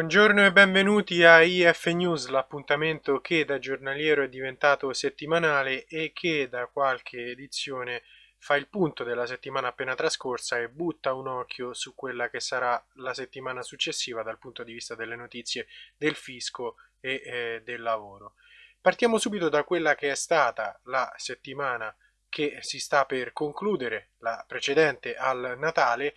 Buongiorno e benvenuti a IF News, l'appuntamento che da giornaliero è diventato settimanale e che da qualche edizione fa il punto della settimana appena trascorsa e butta un occhio su quella che sarà la settimana successiva dal punto di vista delle notizie del fisco e eh, del lavoro. Partiamo subito da quella che è stata la settimana che si sta per concludere, la precedente al Natale,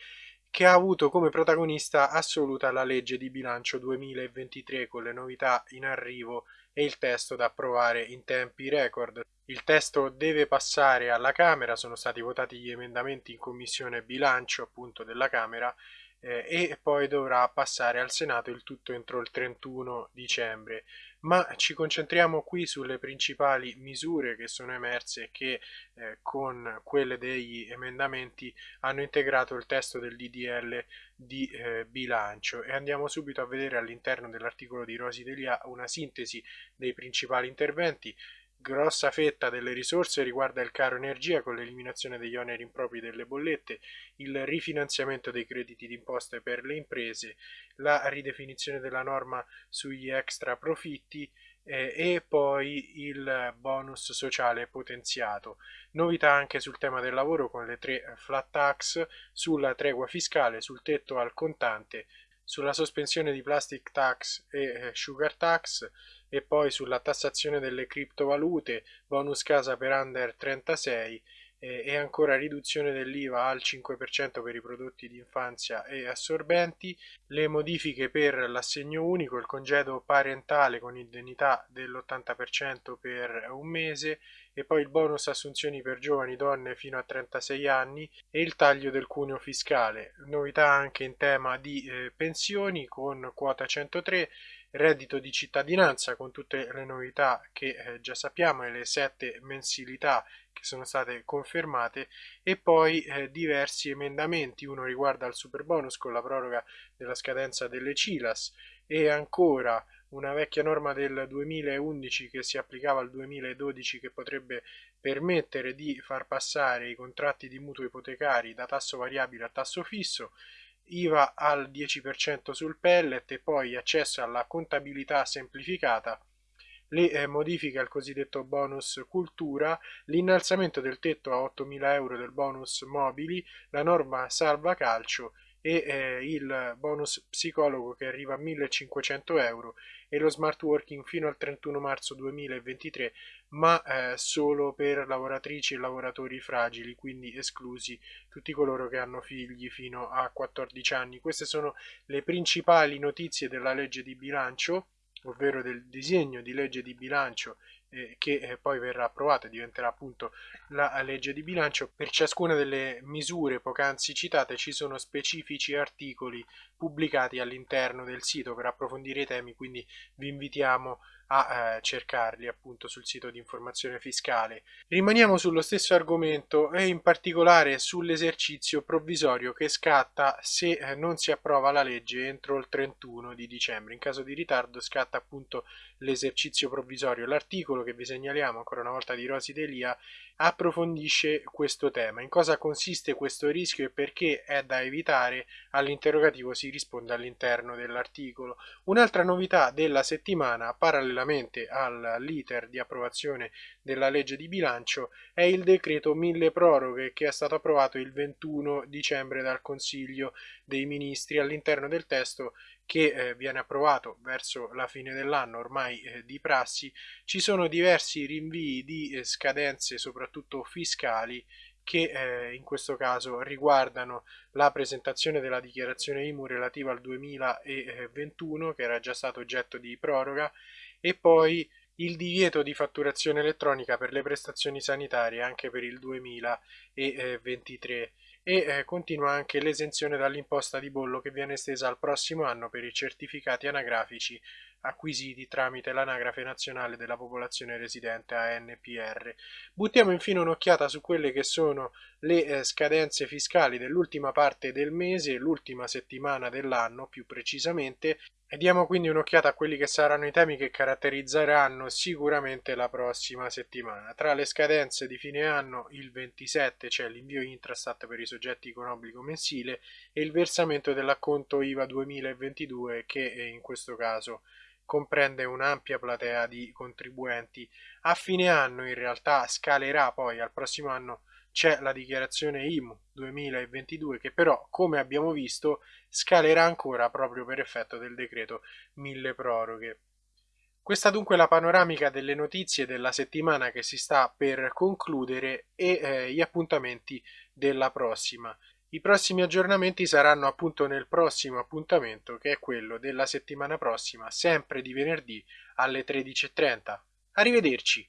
che ha avuto come protagonista assoluta la legge di bilancio 2023 con le novità in arrivo e il testo da approvare in tempi record. Il testo deve passare alla Camera, sono stati votati gli emendamenti in commissione bilancio appunto della Camera eh, e poi dovrà passare al Senato il tutto entro il 31 dicembre ma ci concentriamo qui sulle principali misure che sono emerse e che eh, con quelle degli emendamenti hanno integrato il testo del DDL di eh, bilancio. E andiamo subito a vedere all'interno dell'articolo di Rosi Delia una sintesi dei principali interventi grossa fetta delle risorse riguarda il caro energia con l'eliminazione degli oneri impropri delle bollette, il rifinanziamento dei crediti d'imposta per le imprese, la ridefinizione della norma sugli extra profitti eh, e poi il bonus sociale potenziato. Novità anche sul tema del lavoro con le tre flat tax, sulla tregua fiscale, sul tetto al contante, sulla sospensione di plastic tax e eh, sugar tax, e poi sulla tassazione delle criptovalute, bonus casa per under 36 eh, e ancora riduzione dell'IVA al 5% per i prodotti di infanzia e assorbenti, le modifiche per l'assegno unico, il congedo parentale con indennità dell'80% per un mese e poi il bonus assunzioni per giovani donne fino a 36 anni e il taglio del cuneo fiscale. Novità anche in tema di eh, pensioni con quota 103 reddito di cittadinanza con tutte le novità che eh, già sappiamo e le sette mensilità che sono state confermate e poi eh, diversi emendamenti, uno riguarda il super bonus con la proroga della scadenza delle CILAS e ancora una vecchia norma del 2011 che si applicava al 2012 che potrebbe permettere di far passare i contratti di mutuo ipotecari da tasso variabile a tasso fisso IVA al 10% sul pellet e poi accesso alla contabilità semplificata, le eh, modifiche al cosiddetto bonus cultura, l'innalzamento del tetto a 8.000 euro del bonus mobili, la norma salva calcio e eh, il bonus psicologo che arriva a 1500 euro e lo smart working fino al 31 marzo 2023 ma eh, solo per lavoratrici e lavoratori fragili quindi esclusi tutti coloro che hanno figli fino a 14 anni. Queste sono le principali notizie della legge di bilancio ovvero del disegno di legge di bilancio eh, che eh, poi verrà approvata e diventerà appunto la legge di bilancio. Per ciascuna delle misure poc'anzi citate ci sono specifici articoli pubblicati all'interno del sito per approfondire i temi, quindi vi invitiamo a eh, cercarli appunto sul sito di informazione fiscale. Rimaniamo sullo stesso argomento e in particolare sull'esercizio provvisorio che scatta se eh, non si approva la legge entro il 31 di dicembre. In caso di ritardo scatta appunto l'esercizio provvisorio. L'articolo che vi segnaliamo ancora una volta di Rosi Delia approfondisce questo tema. In cosa consiste questo rischio e perché è da evitare? All'interrogativo si risponde all'interno dell'articolo. Un'altra novità della settimana, parallelamente all'iter di approvazione della legge di bilancio, è il decreto mille proroghe che è stato approvato il 21 dicembre dal Consiglio dei Ministri. All'interno del testo che eh, viene approvato verso la fine dell'anno ormai eh, di prassi, ci sono diversi rinvii di eh, scadenze soprattutto fiscali che eh, in questo caso riguardano la presentazione della dichiarazione IMU relativa al 2021 che era già stato oggetto di proroga e poi il divieto di fatturazione elettronica per le prestazioni sanitarie anche per il 2023 e eh, continua anche l'esenzione dall'imposta di bollo che viene estesa al prossimo anno per i certificati anagrafici acquisiti tramite l'Anagrafe Nazionale della Popolazione Residente ANPR. Buttiamo infine un'occhiata su quelle che sono le eh, scadenze fiscali dell'ultima parte del mese, l'ultima settimana dell'anno più precisamente, e diamo quindi un'occhiata a quelli che saranno i temi che caratterizzeranno sicuramente la prossima settimana. Tra le scadenze di fine anno, il 27 c'è l'invio Intrastat per i soggetti con obbligo mensile e il versamento dell'acconto IVA 2022 che in questo caso comprende un'ampia platea di contribuenti. A fine anno in realtà scalerà poi al prossimo anno c'è la dichiarazione IMU 2022 che però, come abbiamo visto, scalerà ancora proprio per effetto del decreto mille proroghe. Questa dunque è la panoramica delle notizie della settimana che si sta per concludere e eh, gli appuntamenti della prossima. I prossimi aggiornamenti saranno appunto nel prossimo appuntamento che è quello della settimana prossima, sempre di venerdì alle 13.30. Arrivederci!